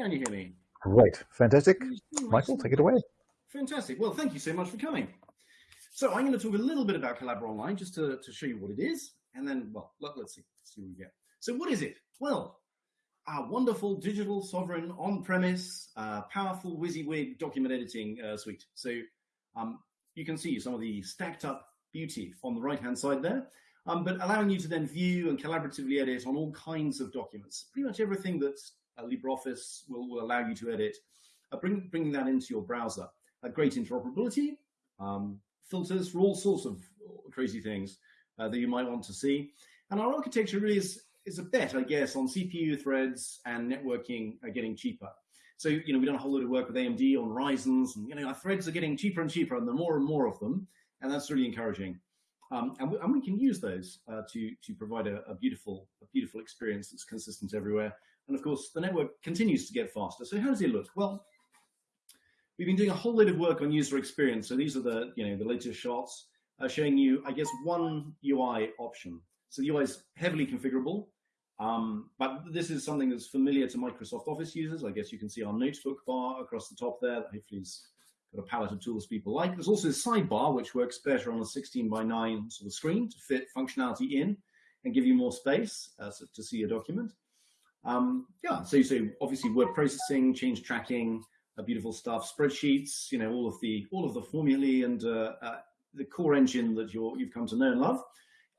Can you hear me? Great, fantastic. Michael, take it away. Fantastic. Well, thank you so much for coming. So I'm going to talk a little bit about Collabora Online just to, to show you what it is. And then, well, let, us see, let's see what we get. So what is it? Well, our wonderful digital sovereign on-premise, uh, powerful WYSIWYG document editing uh, suite. So um, you can see some of the stacked up beauty on the right-hand side there, um, but allowing you to then view and collaboratively edit on all kinds of documents. Pretty much everything that uh, LibreOffice will, will, allow you to edit, uh, bring, bringing that into your browser. great interoperability, um, filters for all sorts of crazy things uh, that you might want to see. And our architecture really is, is a bet, I guess, on CPU threads and networking are getting cheaper. So, you know, we've done a whole lot of work with AMD on Ryzen's, and, you know, our threads are getting cheaper and cheaper, and are more and more of them, and that's really encouraging. Um, and, we, and, we, can use those uh, to, to provide a, a, beautiful, a beautiful experience that's consistent everywhere. And of course, the network continues to get faster. So how does it look? Well, we've been doing a whole lot of work on user experience. So these are the, you know, the latest shots uh, showing you, I guess, one UI option. So the UI is heavily configurable. Um, but this is something that's familiar to Microsoft Office users. I guess you can see our notebook bar across the top there that hopefully has got a palette of tools people like. There's also a sidebar, which works better on a 16 by 9 sort of screen to fit functionality in and give you more space uh, so to see your document. Um, yeah, so you say obviously word processing, change tracking, uh, beautiful stuff, spreadsheets, you know, all of the all of the formulae and uh, uh the core engine that you're, you've come to know and love.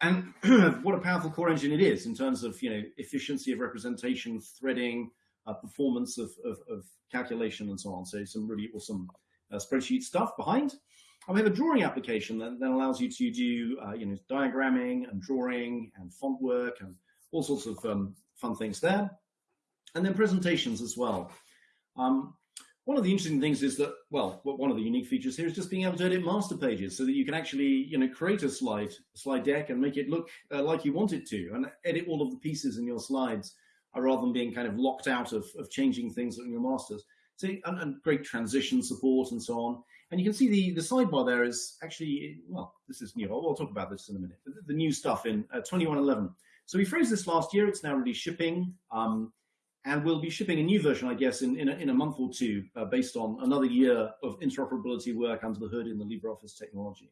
And what a powerful core engine it is in terms of, you know, efficiency of representation, threading, uh, performance of, of, of, calculation and so on. So some really awesome uh, spreadsheet stuff behind. And we have a drawing application that, that allows you to do, uh, you know, diagramming and drawing and font work and all sorts of um, fun things there. And then presentations as well. Um, one of the interesting things is that, well, one of the unique features here is just being able to edit master pages so that you can actually, you know, create a slide, slide deck and make it look uh, like you want it to and edit all of the pieces in your slides uh, rather than being kind of locked out of, of changing things in your masters. So, and, and, great transition support and so on. And you can see the, the sidebar there is actually, well, this is new. I'll talk about this in a minute. The, the new stuff in uh, 2111. So we phrased this last year. It's now really shipping. Um, and we'll be shipping a new version, I guess, in, in, a, in a month or two, uh, based on another year of interoperability work under the hood in the LibreOffice technology.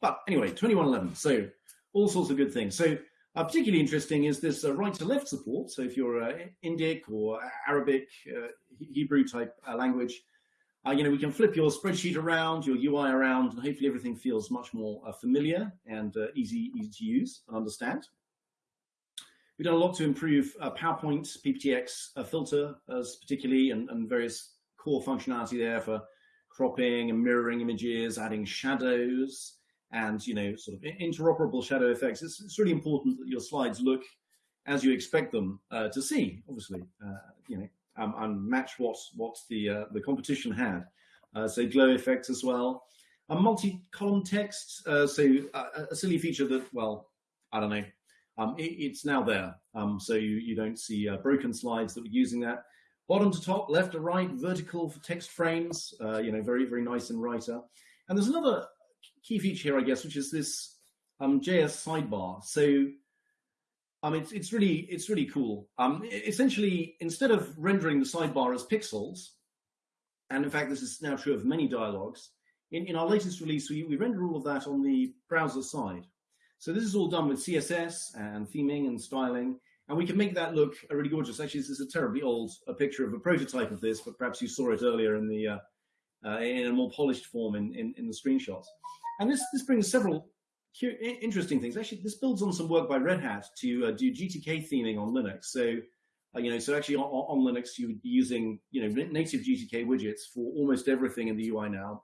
But anyway, 2111, so all sorts of good things. So uh, particularly interesting is this uh, right to left support. So if you're uh, Indic or Arabic, uh, Hebrew type uh, language, you know, we can flip your spreadsheet around, your UI around, and hopefully everything feels much more familiar and easy, easy to use and understand. We've done a lot to improve uh, PowerPoint PPTX uh, filter, as particularly, and, and, various core functionality there for cropping and mirroring images, adding shadows, and you know, sort of interoperable shadow effects. It's, it's really important that your slides look as you expect them uh, to see. Obviously, uh, you know, um, and match what what the uh, the competition had. Uh, so glow effects as well. A multi-column text, so a silly feature that, well, I don't know, um, it, it's now there. Um, so you, you don't see uh, broken slides that were using that. Bottom to top, left to right, vertical for text frames, uh, you know, very, very nice in writer. And there's another key feature here, I guess, which is this um, JS sidebar. So um, it's, it's really it's really cool. Um, essentially, instead of rendering the sidebar as pixels, and in fact, this is now true of many dialogues, in, in our latest release, we, we render all of that on the browser side. So this is all done with CSS and theming and styling, and we can make that look really gorgeous. Actually, this is a terribly old a picture of a prototype of this, but perhaps you saw it earlier in the uh, uh, in a more polished form in, in, in, the screenshots. And this, this brings several interesting things. Actually, this builds on some work by Red Hat to uh, do GTK theming on Linux. So, uh, you know, so actually on, on, Linux, you would be using, you know, native GTK widgets for almost everything in the UI now.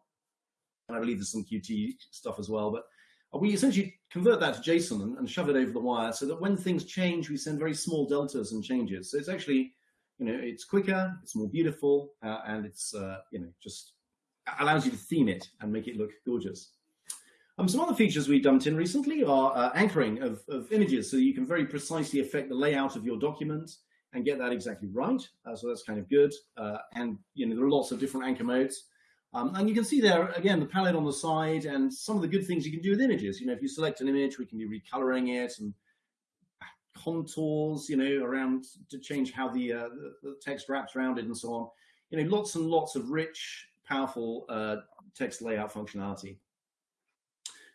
And I believe there's some Qt stuff as well, but we essentially convert that to JSON and, and, shove it over the wire so that when things change, we send very small deltas and changes. So it's actually, you know, it's quicker, it's more beautiful, uh, and it's, uh, you know, just allows you to theme it and make it look gorgeous. Um, some other features we dumped in recently are uh, anchoring of, of, images, so you can very precisely affect the layout of your document and get that exactly right. Uh, so that's kind of good. Uh, and you know there are lots of different anchor modes. Um, and you can see there, again, the palette on the side and some of the good things you can do with images. You know, if you select an image, we can be recoloring it and contours, you know, around to change how the, uh, the, the, text wraps around it and so on. You know, lots and lots of rich, powerful uh, text layout functionality.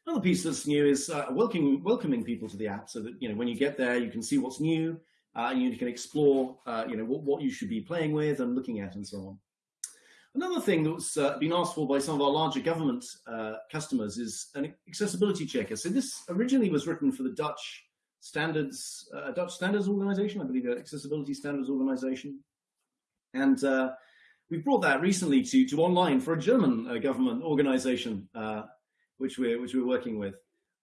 Another piece that's new is uh, welcoming, welcoming people to the app so that, you know, when you get there, you can see what's new uh, and you can explore, uh, you know, what, what you should be playing with and looking at and so on. Another thing that's uh, been asked for by some of our larger government uh, customers is an accessibility checker. So this originally was written for the Dutch standards, uh, Dutch standards organization, I believe, accessibility standards organization. And uh, we brought that recently to, to online for a German uh, government organization, uh, which we're, which we're working with.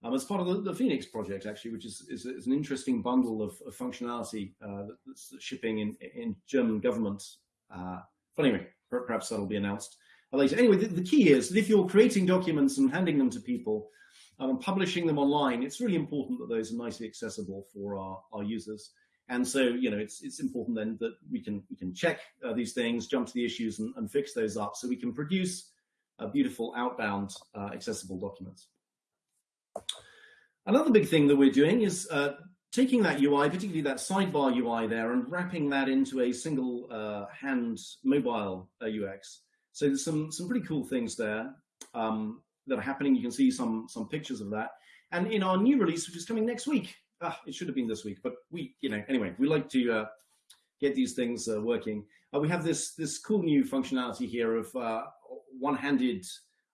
Um, as part of the, the, Phoenix project, actually, which is, is, is an interesting bundle of, of functionality that's shipping in, in German government. but anyway, perhaps that'll be announced later. Anyway, the, the, key is that if you're creating documents and handing them to people um, and publishing them online, it's really important that those are nicely accessible for our, our users. And so, you know, it's it's important then that we can we can check uh, these things, jump to the issues, and, and, fix those up, so we can produce a beautiful outbound uh, accessible documents. Another big thing that we're doing is uh, taking that UI, particularly that sidebar UI there, and wrapping that into a single uh, hand mobile uh, UX. So there's some some pretty cool things there um, that are happening. You can see some some pictures of that. And in our new release, which is coming next week, ah, it should have been this week, but we, you know, anyway, we like to uh, get these things uh, working. Uh, we have this this cool new functionality here of uh, one-handed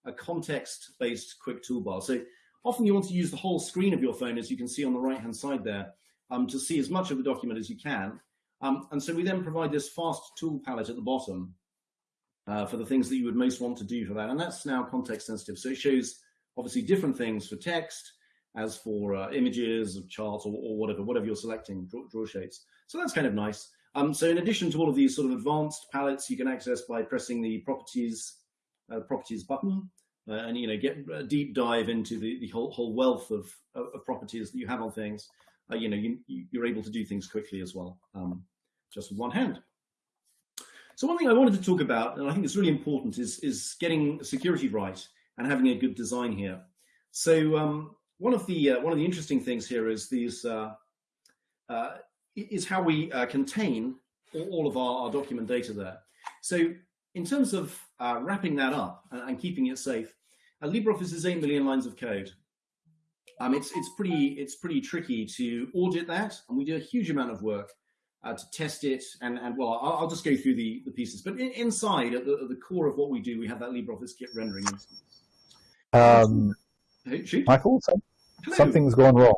a context-based quick toolbar. So Often you want to use the whole screen of your phone, as you can see on the right-hand side there, um, to see as much of the document as you can. Um, and so we then provide this fast tool palette at the bottom uh, for the things that you would most want to do for that. And that's now context sensitive. So it shows obviously different things for text as for uh, images of charts or, or, whatever, whatever you're selecting, draw, draw shapes. So that's kind of nice. Um, so in addition to all of these sort of advanced palettes you can access by pressing the properties uh, properties button, uh, and you know get a deep dive into the, the whole, whole wealth of, of, properties that you have on things, uh, you know you, you're able to do things quickly as well, um, just with one hand. So one thing I wanted to talk about, and I think it's really important, is is getting security right and having a good design here. So um, one of the uh, one of the interesting things here is these uh, uh, is how we uh, contain all of our, our document data there. So in terms of uh, wrapping that up and, keeping it safe, uh, LibreOffice is 8 million lines of code. Um, it's, it's, pretty, it's pretty tricky to audit that, and we do a huge amount of work uh, to test it. And, and well, I'll, I'll, just go through the, the pieces. But in, inside, at the, at the, core of what we do, we have that LibreOffice Kit rendering instance. Um, hey, Michael, something's gone wrong.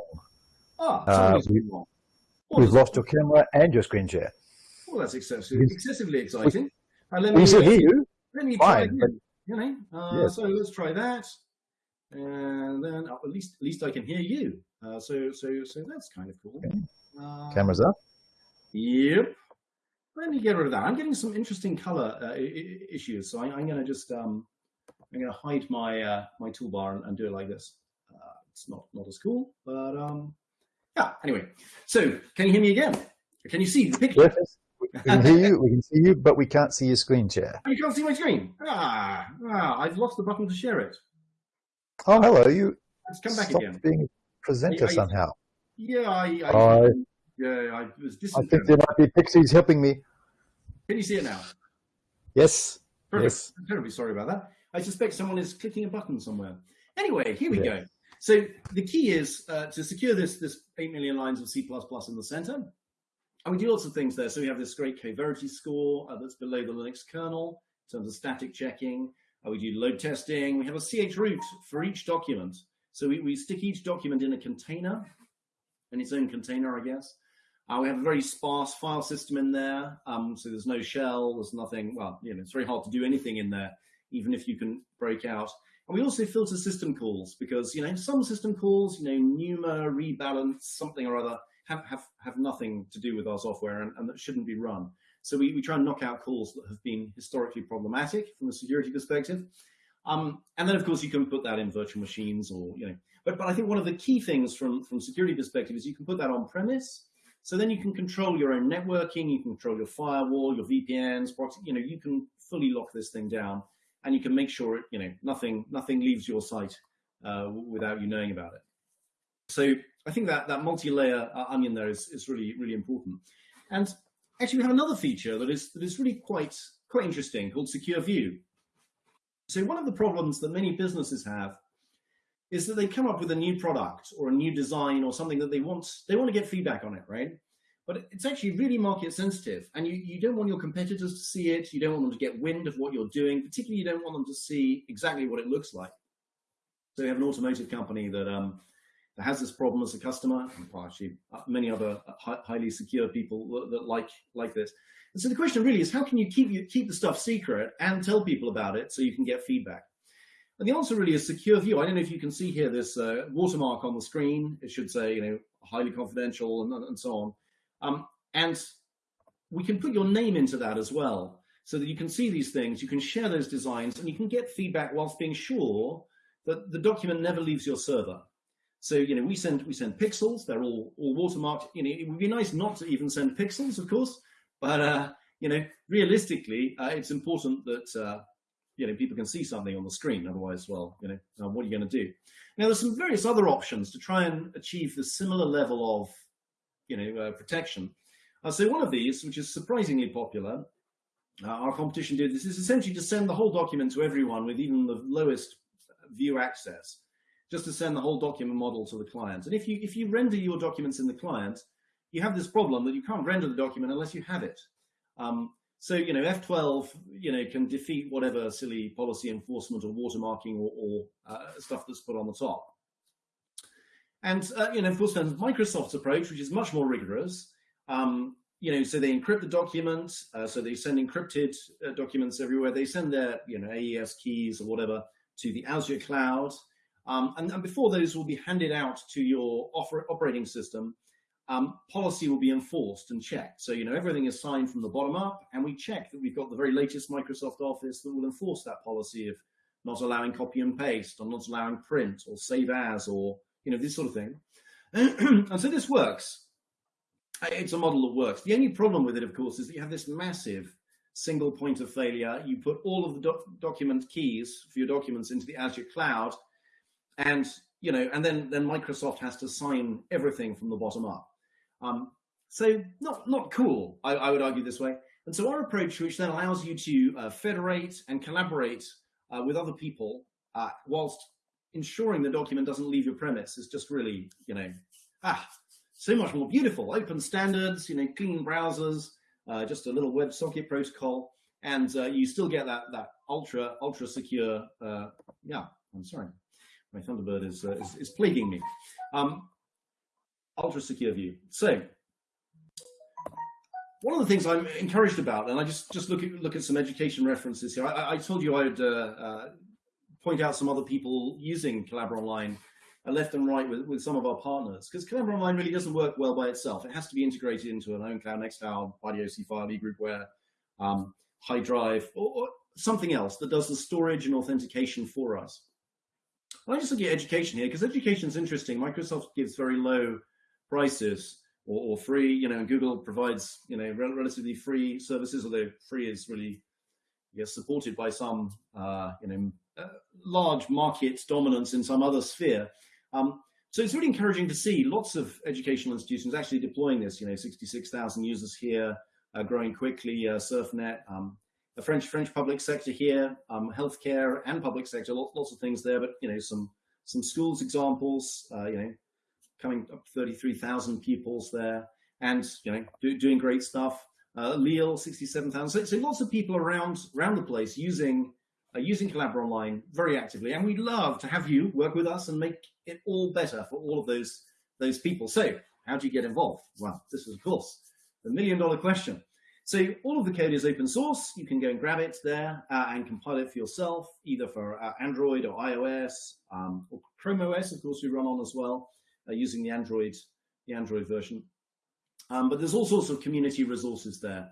Ah, uh, we, wrong. We've lost your camera and your screen share. Well, that's excessively, excessively exciting. And let me, we should hear you. Let me Fine, try again, you know. Uh, yes. So let's try that, and then oh, at least at least I can hear you. Uh, so so so that's kind of cool. Okay. Uh, Cameras up. Yep. Let me get rid of that. I'm getting some interesting color uh, issues, so I, am going to just um, I'm going to hide my uh, my toolbar and, and, do it like this. Uh, it's not not as cool, but um, yeah. Anyway, so can you hear me again? Can you see the picture? Yes. We can hear you, we can see you, but we can't see your screen share. You can't see my screen? Ah, ah I've lost the button to share it. Oh, hello. You Let's come back again. being a presenter I, I, somehow. Yeah, I, I, yeah, I was I think there might be pixies helping me. Can you see it now? Yes. Perfect. Yes. I'm terribly sorry about that. I suspect someone is clicking a button somewhere. Anyway, here we go. So the key is uh, to secure this, this 8 million lines of C++ in the center. And we do lots of things there. So we have this great coverity score uh, that's below the Linux kernel in terms of static checking. Uh, we do load testing. We have a chroot for each document. So we, we stick each document in a container, in its own container, I guess. Uh, we have a very sparse file system in there. Um, so there's no shell, there's nothing, well, you know, it's very hard to do anything in there, even if you can break out. And we also filter system calls because, you know, some system calls, you know, NUMA, rebalance, something or other, have, have, have nothing to do with our software and, and that shouldn't be run. So we, we try and knock out calls that have been historically problematic from a security perspective. Um, and then, of course, you can put that in virtual machines or, you know, but, but I think one of the key things from, from security perspective is you can put that on premise. So then you can control your own networking, you can control your firewall, your VPNs, you know, you can fully lock this thing down and you can make sure, it, you know, nothing, nothing leaves your site uh, without you knowing about it. So I think that that multi-layer uh, onion there is, is really really important. And actually, we have another feature that is that is really quite quite interesting called Secure View. So one of the problems that many businesses have is that they come up with a new product or a new design or something that they want they want to get feedback on it, right? But it's actually really market sensitive and you, you don't want your competitors to see it. You don't want them to get wind of what you're doing. Particularly, you don't want them to see exactly what it looks like. So we have an automotive company that um, that has this problem as a customer, well, actually uh, many other uh, highly secure people that like like this. And so the question really is, how can you keep you keep the stuff secret and tell people about it so you can get feedback? And the answer really is secure view. I don't know if you can see here this uh, watermark on the screen. It should say, you know, highly confidential and, and so on. Um, and we can put your name into that as well so that you can see these things, you can share those designs and you can get feedback whilst being sure that the document never leaves your server. So, you know, we send, we send pixels, they're all, all watermarked. You know, it would be nice not to even send pixels, of course, but, uh, you know, realistically, uh, it's important that, uh, you know, people can see something on the screen. Otherwise, well, you know, uh, what are you going to do? Now, there's some various other options to try and achieve the similar level of, you know, uh, protection. Uh, so one of these, which is surprisingly popular, our competition did this, is essentially to send the whole document to everyone with even the lowest view access just to send the whole document model to the client. And if you, if you render your documents in the client, you have this problem that you can't render the document unless you have it. Um, so, you know, F12, you know, can defeat whatever silly policy enforcement or watermarking or, or uh, stuff that's put on the top. And, uh, you know, of course, there's Microsoft's approach, which is much more rigorous. Um, you know, so they encrypt the document, uh, so they send encrypted uh, documents everywhere. They send their, you know, AES keys or whatever to the Azure cloud. Um, and, and, before those will be handed out to your operating system, um, policy will be enforced and checked. So, you know, everything is signed from the bottom up, and we check that we've got the very latest Microsoft Office that will enforce that policy of not allowing copy and paste, or not allowing print, or save as, or, you know, this sort of thing. and so this works. It's a model that works. The only problem with it, of course, is that you have this massive single point of failure. You put all of the doc document keys for your documents into the Azure cloud, and you know, and then then Microsoft has to sign everything from the bottom up. Um, so not not cool, I, I, would argue this way. And so our approach, which then allows you to uh, federate and collaborate uh, with other people, uh, whilst ensuring the document doesn't leave your premise, is just really, you know, ah, so much more beautiful. Open standards, you know, clean browsers, uh, just a little WebSocket protocol, and uh, you still get that that ultra ultra secure. Uh, yeah, I'm sorry my Thunderbird is, uh, is, is, plaguing me. Um, ultra secure view. So one of the things I'm encouraged about, and I just just look at look at some education references here. I, I told you I would uh, uh, point out some other people using Collabora Online uh, left and right with, with some of our partners because Collabora Online really doesn't work well by itself. It has to be integrated into an ownCloud, Nextcloud, IDOC file, eGroupware, um, HiDrive, or, or something else that does the storage and authentication for us. I just look at education here because education is interesting. Microsoft gives very low prices or, or, free, you know, Google provides, you know, rel relatively free services, although free is really, yes, supported by some, uh, you know, uh, large market dominance in some other sphere. Um, so it's really encouraging to see lots of educational institutions actually deploying this, you know, 66,000 users here, uh, growing quickly, uh, SurfNet, um, the French French public sector here, um, healthcare and public sector, lots, lots of things there, but you know some some schools examples, uh, you know, coming up 33,000 pupils there, and you know do, doing great stuff. Uh, Lille 67,000. So, so, lots of people around around the place using uh, using Collabora Online very actively, and we'd love to have you work with us and make it all better for all of those those people. So how do you get involved? Well, this is of course the million dollar question. So all of the code is open source. You can go and grab it there uh, and compile it for yourself, either for uh, Android or iOS um, or Chrome OS, of course, we run on as well, uh, using the Android, the Android version. Um, but there's all sorts of community resources there.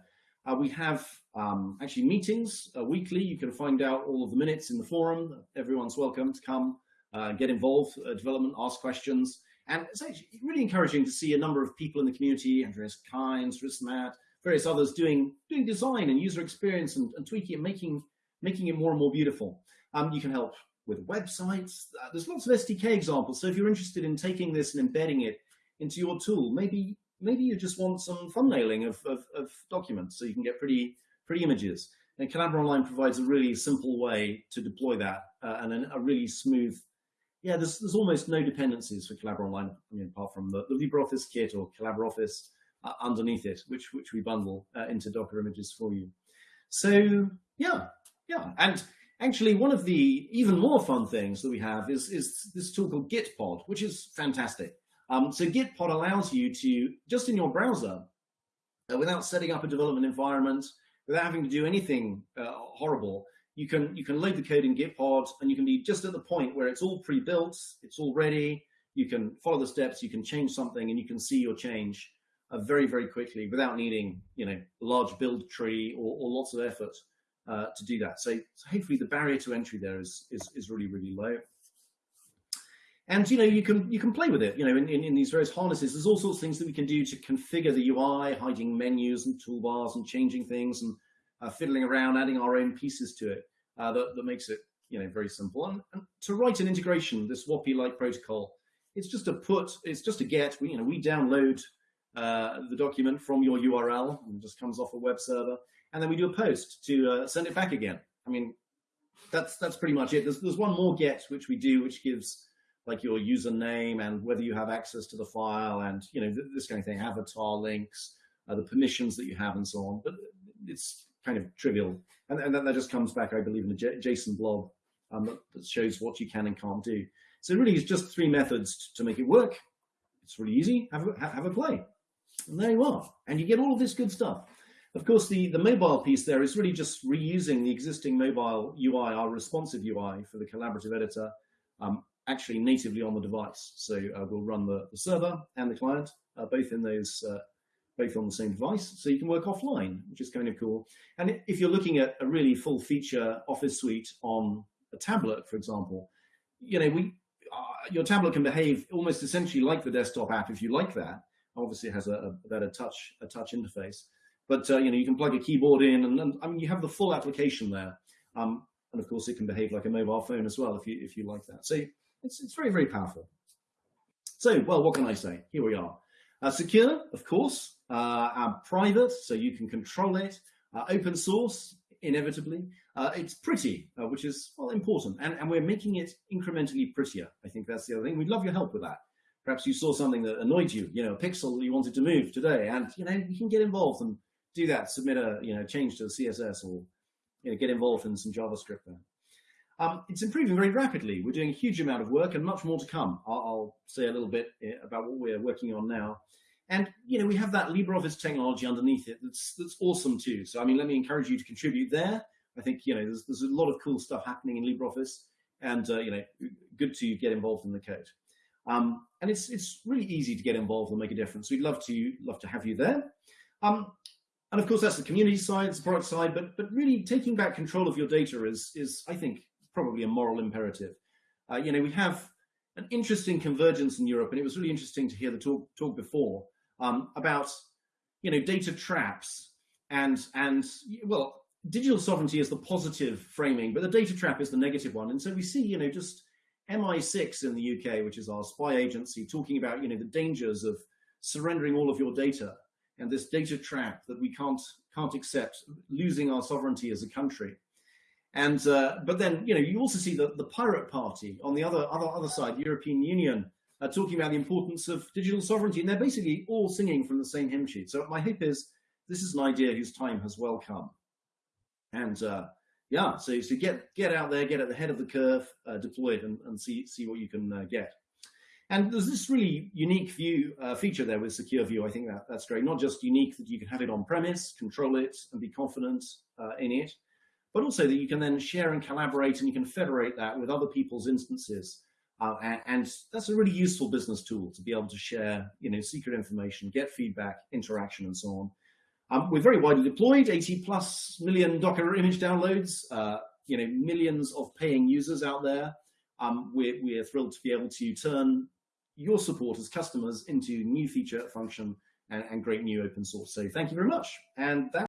Uh, we have um, actually meetings uh, weekly. You can find out all of the minutes in the forum. Everyone's welcome to come, uh, get involved, development, ask questions. And it's actually really encouraging to see a number of people in the community, Andreas Kainz, Rismat, various others doing doing design and user experience and, and tweaking and making making it more and more beautiful. Um, you can help with websites. Uh, there's lots of SDK examples. So if you're interested in taking this and embedding it into your tool, maybe maybe you just want some thumbnailing of, of, of documents so you can get pretty pretty images. And Collabora Online provides a really simple way to deploy that uh, and a really smooth, yeah, there's, there's almost no dependencies for Collabora Online, I mean, apart from the, the LibreOffice kit or Collabora Office uh, underneath it, which, which we bundle uh, into Docker images for you. So yeah, yeah. And actually one of the even more fun things that we have is, is this tool called Gitpod, which is fantastic. Um, so Gitpod allows you to, just in your browser, uh, without setting up a development environment, without having to do anything uh, horrible, you can you can load the code in Gitpod and you can be just at the point where it's all pre-built, it's all ready, you can follow the steps, you can change something and you can see your change uh, very, very quickly without needing, you know, a large build tree or, or lots of effort uh, to do that. So, so, hopefully the barrier to entry there is, is, is really, really low. And you know you can you can play with it. You know in, in, in, these various harnesses, there's all sorts of things that we can do to configure the UI, hiding menus and toolbars and changing things and uh, fiddling around, adding our own pieces to it. Uh, that, that makes it you know very simple. And, and to write an integration, this WOPI-like protocol, it's just a put, it's just a get. We you know we download uh, the document from your URL and just comes off a web server, and then we do a post to uh, send it back again. I mean, that's that's pretty much it. There's there's one more get which we do, which gives like your username and whether you have access to the file and you know this kind of thing, avatar links, uh, the permissions that you have and so on. But it's kind of trivial, and, and that just comes back, I believe, in a JSON blob um, that, that, shows what you can and can't do. So really, it's just three methods to make it work. It's really easy. Have a, have a play, and there you are, and you get all of this good stuff. Of course, the, the mobile piece there is really just reusing the existing mobile UI, our responsive UI for the collaborative editor, um, actually natively on the device. So uh, we'll run the, the, server and the client uh, both in those, uh, both on the same device. So you can work offline, which is kind of cool. And if you're looking at a really full feature office suite on a tablet, for example, you know, we, uh, your tablet can behave almost essentially like the desktop app if you like that. Obviously has a, a better touch, a touch interface. But uh, you know, you can plug a keyboard in and, and I mean, you have the full application there. Um, and of course it can behave like a mobile phone as well if you if you like that. So it's, it's very, very powerful. So, well, what can I say? Here we are. Uh, secure, of course, uh, private, so you can control it. Uh, open source, inevitably. Uh, it's pretty, uh, which is, well, important. And, and we're making it incrementally prettier. I think that's the other thing. We'd love your help with that. Perhaps you saw something that annoyed you, you know, a pixel you wanted to move today, and, you know, you can get involved and do that, submit a, you know, change to the CSS or, you know, get involved in some JavaScript there. Um, it's improving very rapidly. We're doing a huge amount of work and much more to come. I'll, I'll, say a little bit eh, about what we're working on now. And, you know, we have that LibreOffice technology underneath it that's, that's awesome too. So, I mean, let me encourage you to contribute there. I think, you know, there's, there's a lot of cool stuff happening in LibreOffice and, uh, you know, good to get involved in the code. Um, and it's, it's really easy to get involved and make a difference. We'd love to, love to have you there. Um, and of course, that's the community side, it's the product side, but, but really taking back control of your data is, is I think, probably a moral imperative. Uh, you know, we have an interesting convergence in Europe, and it was really interesting to hear the talk, talk before um, about, you know, data traps and, and well, digital sovereignty is the positive framing, but the data trap is the negative one. And so we see, you know, just MI6 in the UK, which is our spy agency, talking about, you know, the dangers of surrendering all of your data and this data trap that we can't can't accept, losing our sovereignty as a country. And uh, but then you know you also see the the pirate party on the other other other side, European Union, uh, talking about the importance of digital sovereignty, and they're basically all singing from the same hymn sheet. So my hope is this is an idea whose time has well come. And uh, yeah, so so get get out there, get at the head of the curve, uh, deploy it, and, and see see what you can uh, get. And there's this really unique view uh, feature there with Secure View. I think that that's great. Not just unique that you can have it on premise, control it, and be confident in it but also that you can then share and collaborate and you can federate that with other people's instances. Uh, and, and, that's a really useful business tool to be able to share, you know, secret information, get feedback, interaction, and so on. Um, we're very widely deployed, 80 plus million Docker image downloads, uh, you know, millions of paying users out there. Um, we're, we're thrilled to be able to turn your support as customers into new feature function and, and great new open source. So thank you very much. And that